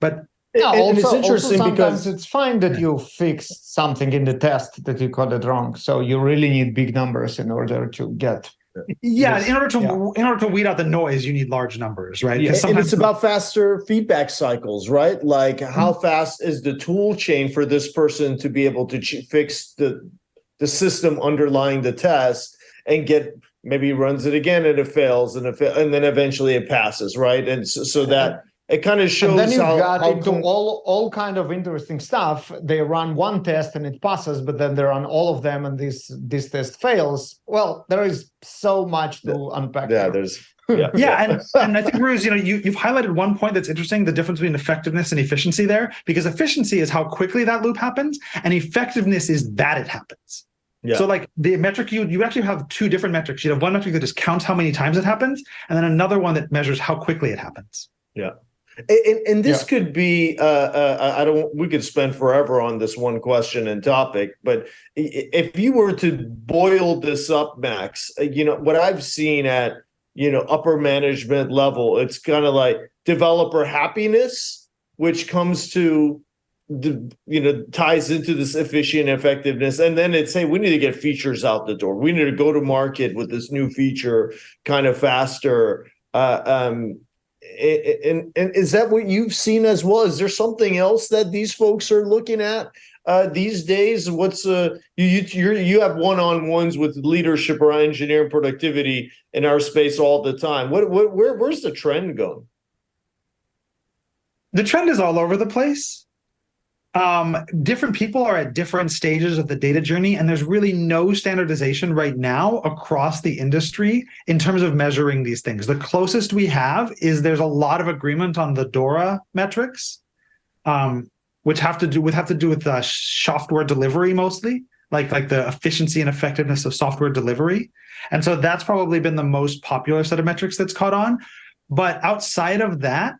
But Yeah, And- and also, it's interesting sometimes because it's fine that you fixed something in the test that you coded wrong. So you really need big numbers in order to get. yeah, Yes. in order to Yeah. in order to weed out the noise, you need large numbers, right? Yeah, 'Cause and it's about faster feedback cycles, right? Like how mm-hmm. fast is the tool chain for this person to be able to ch- fix the the system underlying the test and get maybe runs it again and it fails and it fa- and then eventually it passes, right? And so, so that it kind of shows And then you how, got how into com- all all kind of interesting stuff. They run one test and it passes, but then they run all of them and this this test fails. Well, there is so much to unpack. yeah, there. there's yeah, yeah, and, and I think Rooz, you know, you, you've highlighted one point that's interesting, the difference between effectiveness and efficiency there, because efficiency is how quickly that loop happens, and effectiveness is that it happens. Yeah. So like the metric you you actually have two different metrics. You have one metric that just counts how many times it happens, and then another one that measures how quickly it happens. And, and, and this could be, uh, uh, I don't, we could spend forever on this one question and topic, but if you were to boil this up, Max, uh, you know, what I've seen at, you know, upper management level, it's kind of like developer happiness, which comes to the, you know, ties into this efficient effectiveness. And then it's, hey, we need to get features out the door. We need to go to market with this new feature kind of faster. Uh, um, and, and is that what you've seen as well? Is there something else that these folks are looking at uh, these days? What's uh, you you you have one on ones with leadership or engineering productivity in our space all the time. What what where where's the trend going? the trend is all over the place. Um, different people are at different stages of the data journey, and there's really no standardization right now across the industry in terms of measuring these things. The closest we have is there's a lot of agreement on the DORA metrics, um, which have to do with have to do with uh, software delivery mostly, like like the efficiency and effectiveness of software delivery, and so that's probably been the most popular set of metrics that's caught on. But outside of that,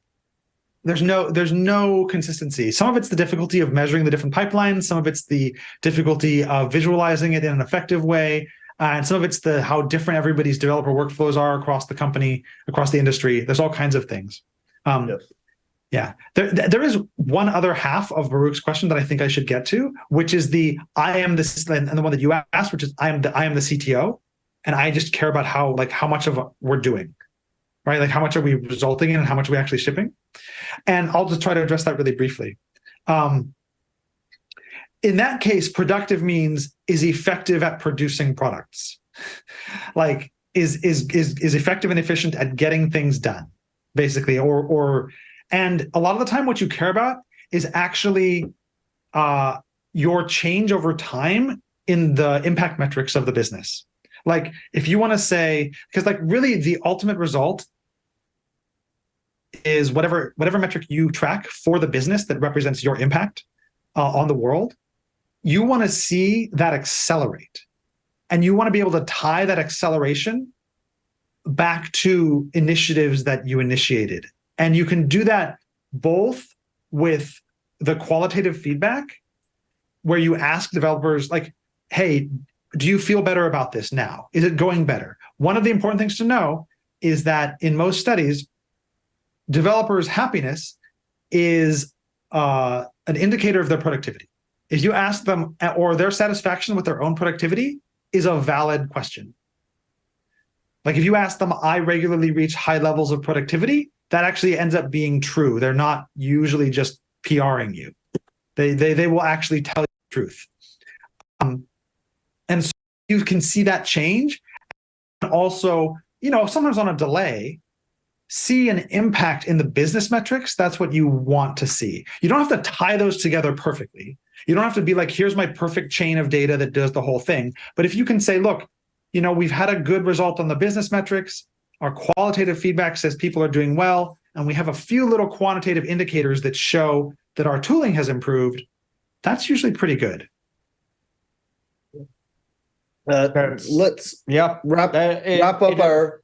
there's no there's no consistency. Some of it's the difficulty of measuring the different pipelines some of it's the difficulty of visualizing it in an effective way uh, and some of it's the how different everybody's developer workflows are across the company across the industry. There's all kinds of things. Um, Yes. yeah. There, there is one other half of baruch's question that i think i should get to which is the i am this and the one that you asked which is i am the i am the cto and i just care about how like how much of we're doing right like how much are we resulting in and how much are we actually shipping and I'll just try to address that really briefly. Um, in that case, productive means is effective at producing products. like is is is is effective and efficient at getting things done, basically. Or or and a lot of the time, what you care about is actually uh, your change over time in the impact metrics of the business. Like if you want to say, because like really the ultimate result is whatever whatever metric you track for the business that represents your impact uh, on the world you want to see that accelerate. And you want to be able to tie that acceleration back to initiatives that you initiated. And you can do that both with the qualitative feedback where you ask developers like hey do you feel better about this now is it going better one of the important things to know is that in most studies developers' happiness is uh, an indicator of their productivity. If you ask them, or their satisfaction with their own productivity is a valid question. Like if you ask them, I regularly reach high levels of productivity, that actually ends up being true. They're not usually just PRing you. They they they will actually tell you the truth. Um, you can see that change. And also, you know, sometimes on a delay, see an impact in the business metrics, that's what you want to see. You don't have to tie those together perfectly. You don't have to be like, here's my perfect chain of data that does the whole thing. But if you can say, look, you know, we've had a good result on the business metrics, our qualitative feedback says people are doing well, and we have a few little quantitative indicators that show that our tooling has improved, that's usually pretty good. Uh, let's Yeah. wrap Uh, it- wrap up it- our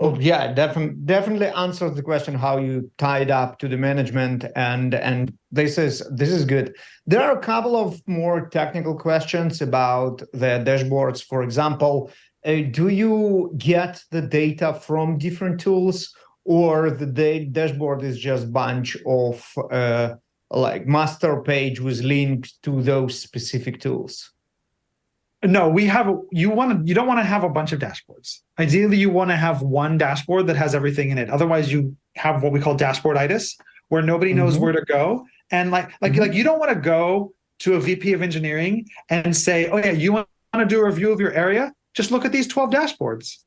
Oh yeah, definitely definitely answers the question how you tied up to the management and and this is this is good. There are a couple of more technical questions about the dashboards. For example, uh, do you get the data from different tools or the da- dashboard is just bunch of uh, like master page with links to those specific tools? No, we have you want to you don't want to have a bunch of dashboards. Ideally, you want to have one dashboard that has everything in it. Otherwise, you have what we call dashboarditis, where nobody knows Mhm. where to go. And like like Mhm. like you don't want to go to a VP of engineering and say, "Oh yeah, you want to do a review of your area? Just look at these 12 dashboards."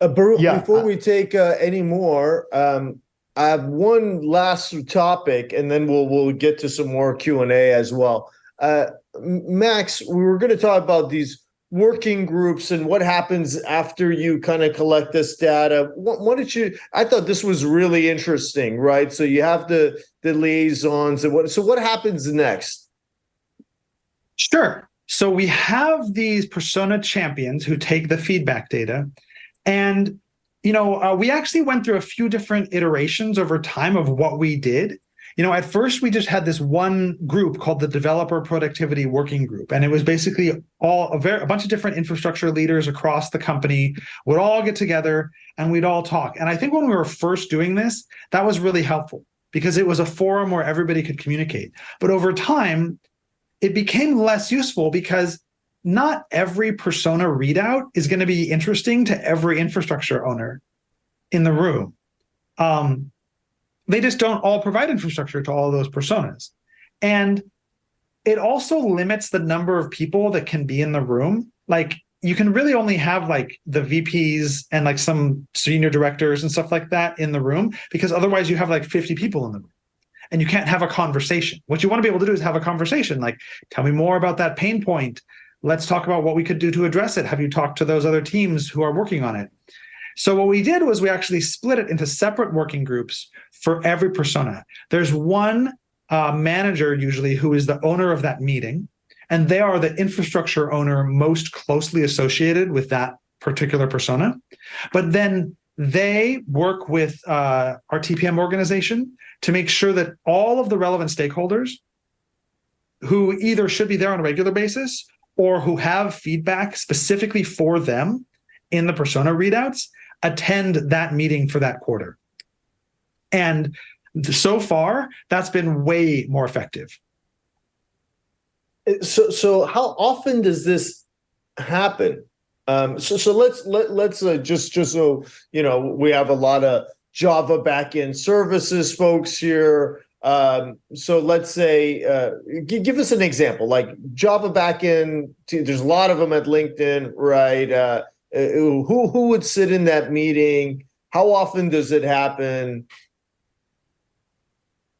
Uh, Baruch, Yeah, before uh, we take uh, any more, um, I have one last topic, and then we'll we'll get to some more Q and A as well. Uh, M- Max, we were going to talk about these working groups and what happens after you kind of collect this data. What, what did you? I thought this was really interesting, right? So you have the the liaisons and what. So what happens next? Sure. So we have these persona champions who take the feedback data, and you know uh, we actually went through a few different iterations over time of what we did. You know, at first we just had this one group called the Developer Productivity Working Group, and it was basically all a, very, a bunch of different infrastructure leaders across the company would all get together and we'd all talk. And I think when we were first doing this, that was really helpful because it was a forum where everybody could communicate. But over time, it became less useful because not every persona readout is going to be interesting to every infrastructure owner in the room. Um, they just don't all provide infrastructure to all those personas. And it also limits the number of people that can be in the room. Like you can really only have like the VPs and like some senior directors and stuff like that in the room because otherwise you have like 50 people in the room and you can't have a conversation. What you want to be able to do is have a conversation like, tell me more about that pain point. Let's talk about what we could do to address it. Have you talked to those other teams who are working on it? So, what we did was we actually split it into separate working groups for every persona. There's one uh, manager, usually, who is the owner of that meeting, and they are the infrastructure owner most closely associated with that particular persona. But then they work with uh, our TPM organization to make sure that all of the relevant stakeholders who either should be there on a regular basis or who have feedback specifically for them in the persona readouts attend that meeting for that quarter. And so far, that's been way more effective. So so how often does this happen? Um, so so let's let let's uh, just just so you know we have a lot of Java backend services folks here. Um, so let's say uh, give us an example like Java backend. There's a lot of them at LinkedIn, right? Uh, who who would sit in that meeting? How often does it happen?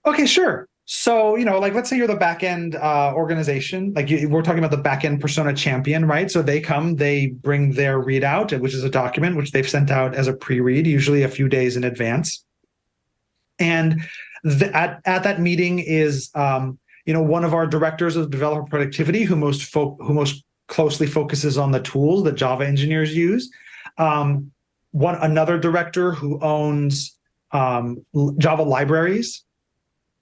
Okay, sure. So, you know, like let's say you're the backend uh, organization, like you, we're talking about the backend persona champion, right? So they come, they bring their readout, which is a document which they've sent out as a pre-read, usually a few days in advance. And the, at at that meeting is, um, you know, one of our directors of developer productivity who most who most closely focuses on the tools that Java engineers use. Um, one another director who owns um, Java libraries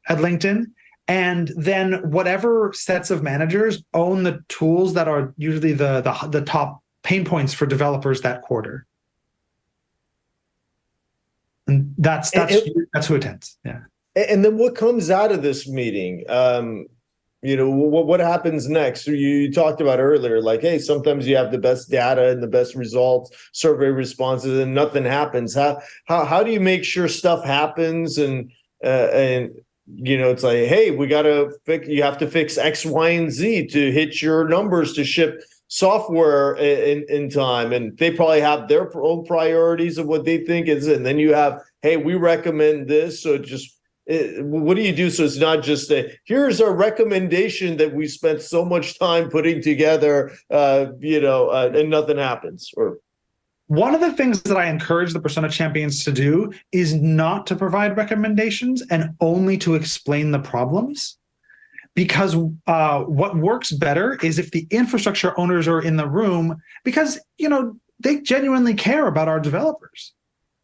at LinkedIn. And then whatever sets of managers own the tools that are usually the, the, the top pain points for developers that quarter. And that's that's that's who attends. Yeah. And then what comes out of this meeting? Um, you know, what what happens next? You, you talked about earlier, like, hey, sometimes you have the best data and the best results, survey responses, and nothing happens. How how how do you make sure stuff happens? And uh, and you know, it's like, hey, we got to fix. You have to fix X, Y, and Z to hit your numbers to ship software in in time and they probably have their own priorities of what they think is and then you have hey we recommend this so just what do you do so it's not just a here's our recommendation that we spent so much time putting together uh you know uh, and nothing happens or One of the things that I encourage the persona champions to do is not to provide recommendations and only to explain the problems. Because uh, what works better is if the infrastructure owners are in the room, because you know they genuinely care about our developers.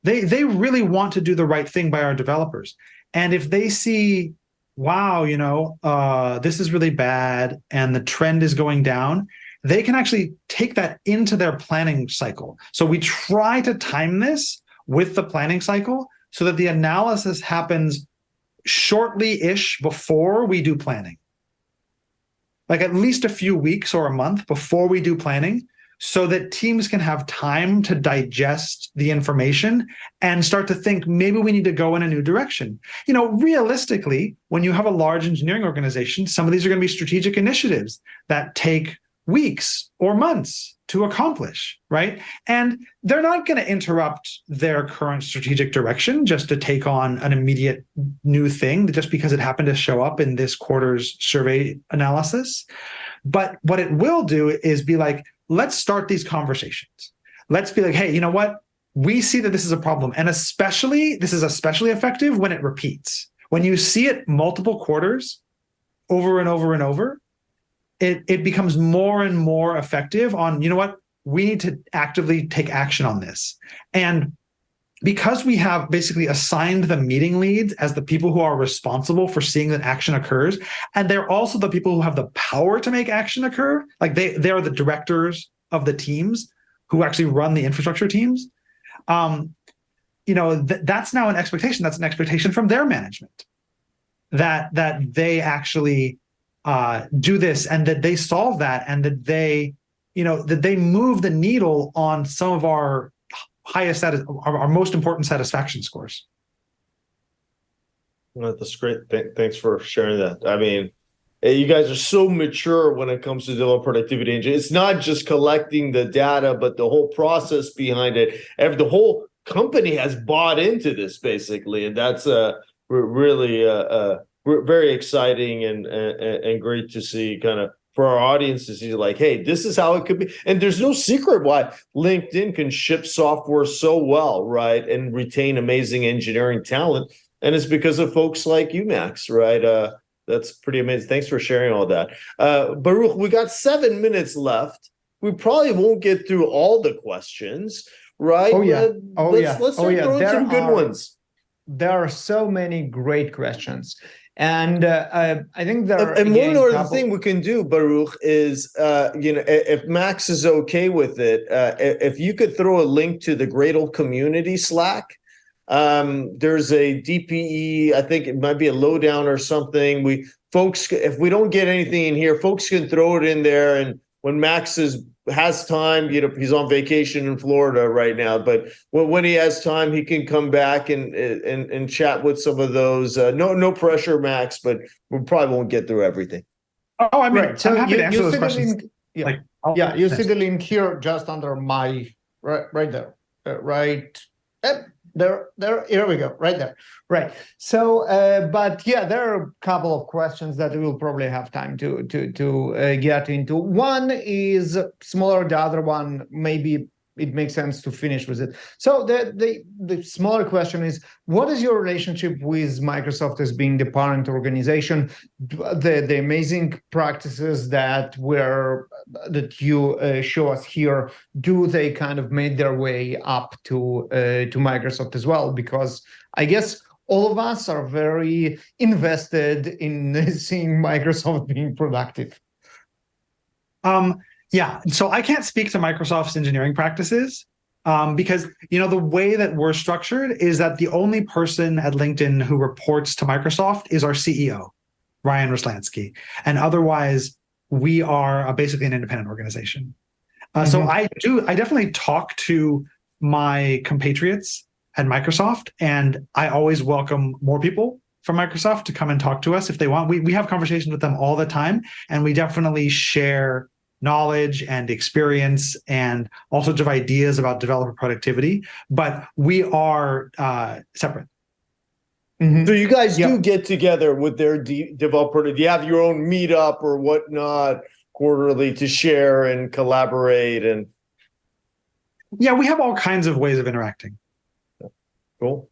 They they really want to do the right thing by our developers. And if they see, wow, you know, uh, this is really bad and the trend is going down, they can actually take that into their planning cycle. So we try to time this with the planning cycle so that the analysis happens shortly-ish before we do planning. Like at least a few weeks or a month before we do planning so that teams can have time to digest the information and start to think maybe we need to go in a new direction. You know, realistically, when you have a large engineering organization, some of these are going to be strategic initiatives that take weeks or months to accomplish, right? And they're not going to interrupt their current strategic direction just to take on an immediate new thing just because it happened to show up in this quarter's survey analysis. But what it will do is be like, let's start these conversations. Let's be like, hey, you know what? We see that this is a problem. And especially, this is especially effective when it repeats. When you see it multiple quarters over and over and over, it, it becomes more and more effective on, you know what? We need to actively take action on this. And because we have basically assigned the meeting leads as the people who are responsible for seeing that action occurs, and they're also the people who have the power to make action occur, like they, they are the directors of the teams who actually run the infrastructure teams. Um, you know, th that's now an expectation. That's an expectation from their management that that they actually uh, do this and that they solve that and that they, you know, that they move the needle on some of our highest our, our most important satisfaction scores. Well, that's great. Th thanks for sharing that. I mean, you guys are so mature when it comes to developer productivity engine. It's not just collecting the data, but the whole process behind it. Every, the whole company has bought into this basically, and that's uh, really uh, uh, very exciting and, and and great to see. Kind of for our audiences see like, hey, this is how it could be. And there's no secret why LinkedIn can ship software so well, right? And retain amazing engineering talent. And it's because of folks like you, Max, right? Uh, that's pretty amazing. Thanks for sharing all that. Uh, Baruch, we got seven minutes left. We probably won't get through all the questions, right? Oh, yeah. Oh, let's, yeah. Let's oh, start yeah. throwing There some good are, ones. There are so many great questions. And uh, I, I think there are And, again, one other thing we can do, Baruch, is uh, you know if Max is okay with it, uh, if you could throw a link to the Gradle community Slack. Um, there's a DPE, I think it might be a lowdown or something. We folks, if we don't get anything in here, folks can throw it in there. And when Max is has time, you know, he's on vacation in Florida right now, but when, when he has time, he can come back and and and chat with some of those. Uh, no, no pressure, Max, but we probably won't get through everything. Oh, I mean, right. So I'm happy you, to answer you those see the questions. link. Yeah. Like, I'll- yeah, you see the link here just under my right right there. Uh, right. Yep, there there here we go right there. Right. So uh, but yeah there are a couple of questions that we'll probably have time to to to uh, get into. One is smaller the other one maybe it makes sense to finish with it so the the the smaller question is what is your relationship with microsoft as being the parent organization the the amazing practices that were that you uh, show us here do they kind of made their way up to uh, to Microsoft as well? Because I guess all of us are very invested in seeing Microsoft being productive. Um, yeah, so I can't speak to Microsoft's engineering practices um, because you know the way that we're structured is that the only person at LinkedIn who reports to Microsoft is our CEO, Ryan Roslansky, and otherwise we are uh, basically an independent organization. Uh, So Mhm. I do, I definitely talk to my compatriots at Microsoft, and I always welcome more people from Microsoft to come and talk to us if they want. We we have conversations with them all the time, and we definitely share knowledge and experience and all sorts of ideas about developer productivity. But we are uh, separate. Mhm. So you guys Yeah. do get together with their de- developer. Do you have your own meetup or whatnot quarterly to share and collaborate and Yeah, we have all kinds of ways of interacting. cool?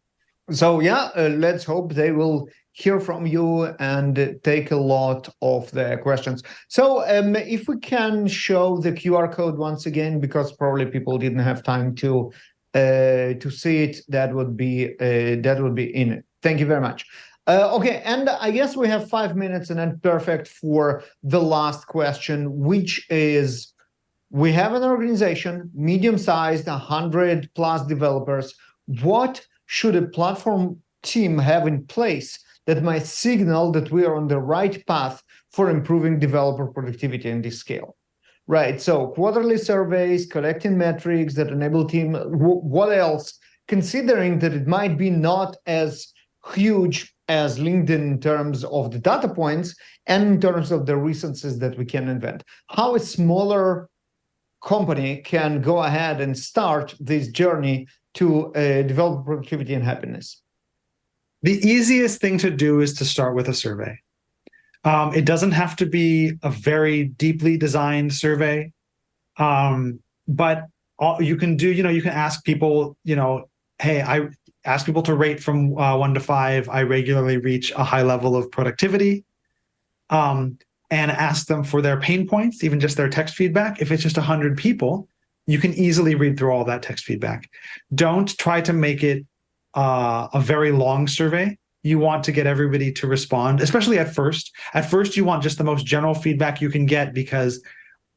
So yeah, uh, let's hope they will hear from you and take a lot of the questions. So um, if we can show the QR code once again, because probably people didn't have time to uh, to see it, that would be uh, that would be in it. Thank you very much. Uh, okay, and I guess we have five minutes and then perfect for the last question, which is we have an organization, medium-sized, 100 plus developers. What should a platform team have in place that might signal that we are on the right path for improving developer productivity in this scale? Right, so quarterly surveys, collecting metrics that enable team, what else? Considering that it might be not as huge as LinkedIn in terms of the data points and in terms of the resources that we can invent. How a smaller company can go ahead and start this journey to uh, develop productivity and happiness? The easiest thing to do is to start with a survey. Um, it doesn't have to be a very deeply designed survey, um, but all, you can do, you know, you can ask people, you know, hey, I ask people to rate from uh, one to five. I regularly reach a high level of productivity. Um, and ask them for their pain points, even just their text feedback. If it's just 100 people, you can easily read through all that text feedback. Don't try to make it uh, a very long survey. You want to get everybody to respond, especially at first. At first, you want just the most general feedback you can get because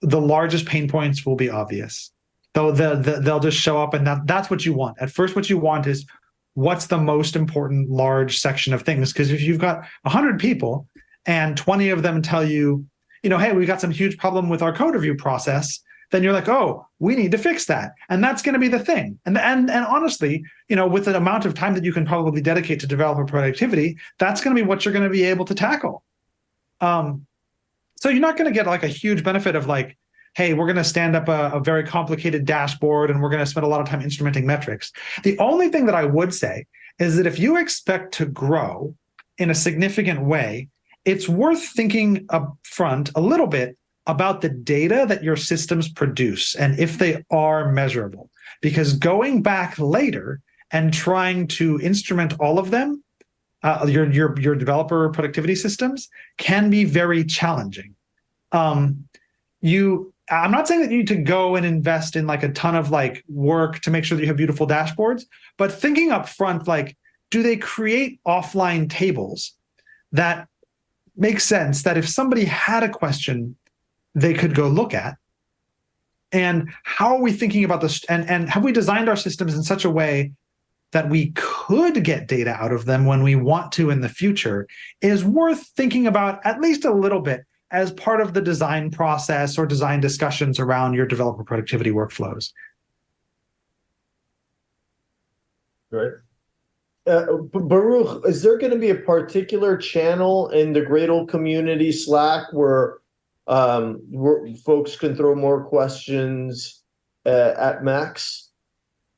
the largest pain points will be obvious. They'll, the, the, they'll just show up and that, that's what you want. At first, what you want is what's the most important large section of things? Because if you've got 100 people, and 20 of them tell you, you know, hey, we've got some huge problem with our code review process, then you're like, oh, we need to fix that. And that's going to be the thing. And, and, and honestly, you know, with the amount of time that you can probably dedicate to developer productivity, that's going to be what you're going to be able to tackle. Um, so you're not going to get like a huge benefit of like, hey, we're going to stand up a, a very complicated dashboard and we're going to spend a lot of time instrumenting metrics. The only thing that I would say is that if you expect to grow in a significant way, it's worth thinking up front a little bit about the data that your systems produce and if they are measurable. Because going back later and trying to instrument all of them, uh, your, your, your developer productivity systems can be very challenging. Um, you, I'm not saying that you need to go and invest in like a ton of like work to make sure that you have beautiful dashboards, but thinking up front, like, do they create offline tables that makes sense that if somebody had a question, they could go look at. And how are we thinking about this? And, and have we designed our systems in such a way that we could get data out of them when we want to in the future is worth thinking about at least a little bit as part of the design process or design discussions around your developer productivity workflows. Right. Uh, Baruch, is there going to be a particular channel in the Gradle community Slack where, um, folks can throw more questions uh, at Max?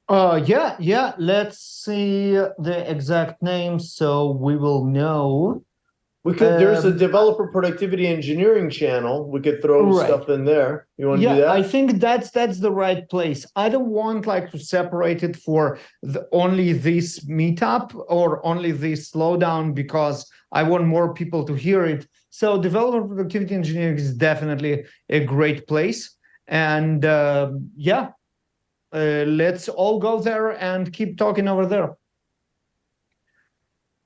Uh, yeah, yeah. Let's see the exact name so we will know. We could. there's a Um, developer productivity engineering channel. We could throw Right. stuff in there. You want to do Yeah, that? I think that's that's the right place. I don't want like to separate it for the, only this meetup or only this slowdown because I want more people to hear it. So developer productivity engineering is definitely a great place. And uh, yeah, uh, let's all go there and keep talking over there.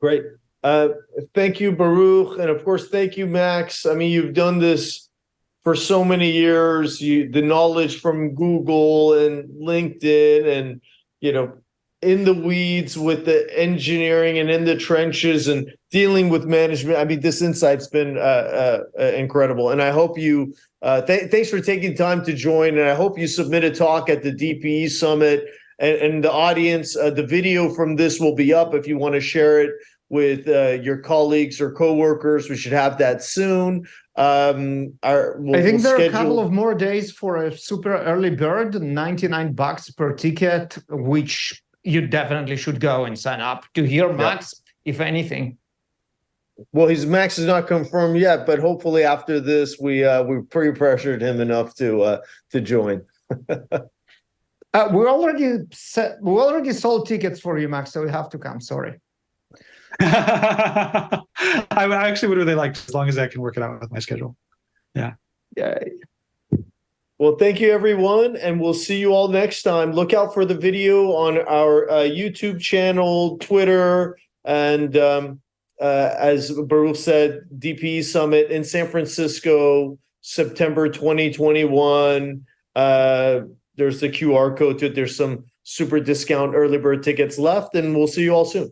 Great. Uh, thank you, Baruch, and of course, thank you, Max. I mean, you've done this for so many years. You the knowledge from Google and LinkedIn, and you know, in the weeds with the engineering and in the trenches and dealing with management. I mean, this insight's been uh, uh, uh, incredible, and I hope you. Uh, th- thanks for taking time to join, and I hope you submit a talk at the DPE summit. And, and the audience, uh, the video from this will be up if you want to share it with uh, your colleagues or coworkers. We should have that soon. Um, our, we'll, I think we'll there are a couple of more days for a super early bird, 99 bucks per ticket, which you definitely should go and sign up to hear Max, if anything. Well, his Max is not confirmed yet, but hopefully after this, we uh, we pre-pressured him enough to uh, to join. Uh, we already set, we already sold tickets for you, Max, so you have to come. Sorry. I would- I actually would really like as long as I can work it out with my schedule. Yeah. Yay. Well, thank you, everyone, and we'll see you all next time. Look out for the video on our uh, YouTube channel, Twitter, and um, uh, as Baruch said, DPE Summit in San Francisco, September 2021. Uh, there's the QR code to it. There's some super discount early bird tickets left, and we'll see you all soon.